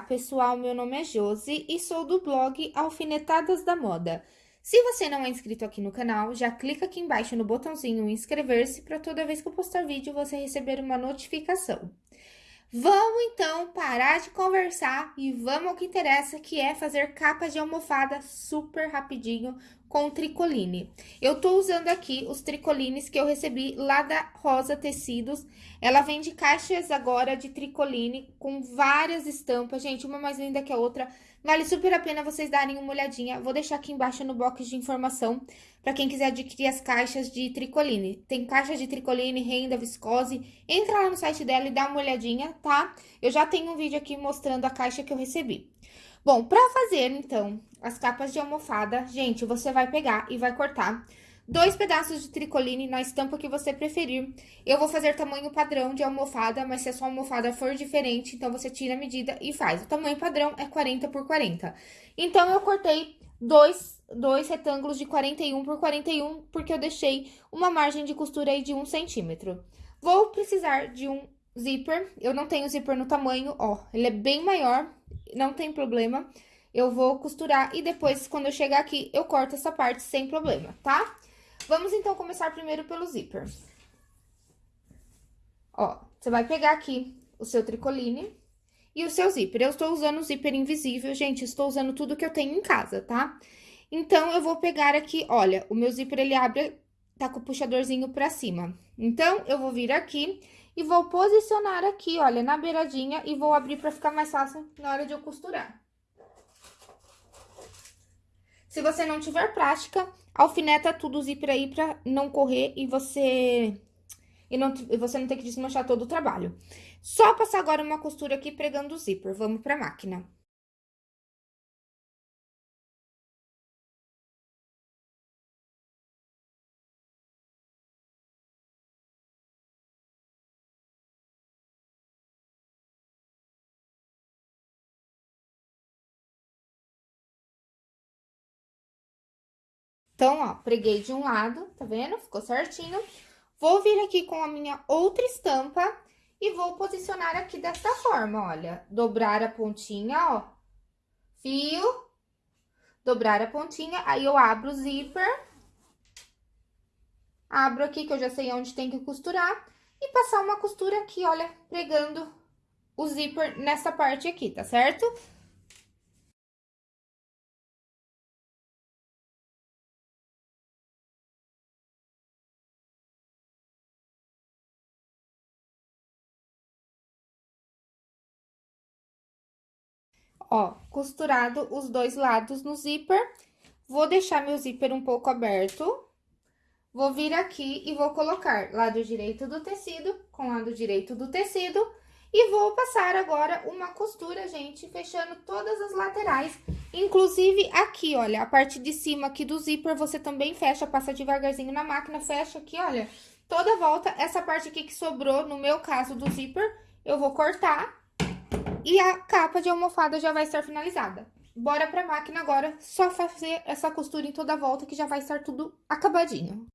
pessoal, meu nome é Josi e sou do blog Alfinetadas da Moda. Se você não é inscrito aqui no canal, já clica aqui embaixo no botãozinho inscrever-se para toda vez que eu postar vídeo você receber uma notificação. Vamos então parar de conversar e vamos ao que interessa, que é fazer capas de almofada super rapidinho com tricoline. Eu tô usando aqui os tricolines que eu recebi lá da Rosa Tecidos. Ela vende caixas agora de tricoline com várias estampas, gente, uma mais linda que a outra. Vale super a pena vocês darem uma olhadinha. Vou deixar aqui embaixo no box de informação para quem quiser adquirir as caixas de tricoline. Tem caixa de tricoline, renda, viscose. Entra lá no site dela e dá uma olhadinha, tá? Eu já tenho um vídeo aqui mostrando a caixa que eu recebi. Bom, para fazer, então, as capas de almofada, gente, você vai pegar e vai cortar dois pedaços de tricoline na estampa que você preferir. Eu vou fazer tamanho padrão de almofada, mas se a sua almofada for diferente, então você tira a medida e faz. O tamanho padrão é 40 por 40. Então, eu cortei dois, dois retângulos de 41 por 41, porque eu deixei uma margem de costura aí de 1 centímetro. Vou precisar de um zíper, eu não tenho zíper no tamanho, ó, ele é bem maior, não tem problema. Eu vou costurar e depois, quando eu chegar aqui, eu corto essa parte sem problema, tá? Vamos, então, começar primeiro pelo zíper. Ó, você vai pegar aqui o seu tricoline e o seu zíper. Eu estou usando o zíper invisível, gente, estou usando tudo que eu tenho em casa, tá? Então, eu vou pegar aqui, olha, o meu zíper, ele abre, tá com o puxadorzinho pra cima. Então, eu vou vir aqui e vou posicionar aqui, olha, na beiradinha e vou abrir pra ficar mais fácil na hora de eu costurar. Se você não tiver prática, alfineta tudo o zíper aí pra não correr e você... E, não, e você não ter que desmanchar todo o trabalho. Só passar agora uma costura aqui pregando o zíper. Vamos pra máquina. Então, ó, preguei de um lado, tá vendo? Ficou certinho. Vou vir aqui com a minha outra estampa e vou posicionar aqui dessa forma, olha. Dobrar a pontinha, ó. Fio. Dobrar a pontinha, aí eu abro o zíper. Abro aqui, que eu já sei onde tem que costurar. E passar uma costura aqui, olha, pregando o zíper nessa parte aqui, tá certo? Ó, costurado os dois lados no zíper. Vou deixar meu zíper um pouco aberto. Vou vir aqui e vou colocar lado direito do tecido com lado direito do tecido. E vou passar agora uma costura, gente, fechando todas as laterais. Inclusive aqui, olha, a parte de cima aqui do zíper, você também fecha, passa devagarzinho na máquina, fecha aqui, olha, toda volta. Essa parte aqui que sobrou, no meu caso do zíper, eu vou cortar e a capa de almofada já vai estar finalizada. Bora pra máquina agora, só fazer essa costura em toda a volta que já vai estar tudo acabadinho.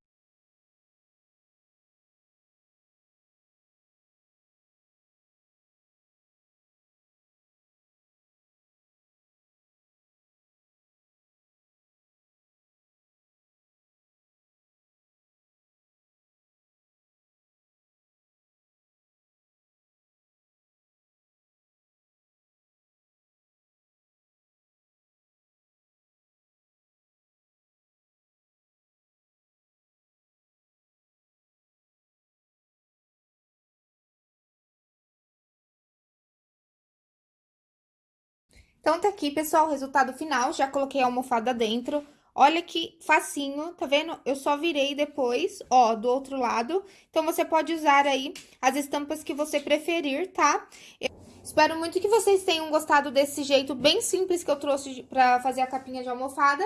Então, tá aqui, pessoal, o resultado final. Já coloquei a almofada dentro. Olha que facinho, tá vendo? Eu só virei depois, ó, do outro lado. Então, você pode usar aí as estampas que você preferir, tá? Eu espero muito que vocês tenham gostado desse jeito bem simples que eu trouxe pra fazer a capinha de almofada.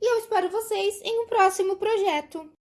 E eu espero vocês em um próximo projeto.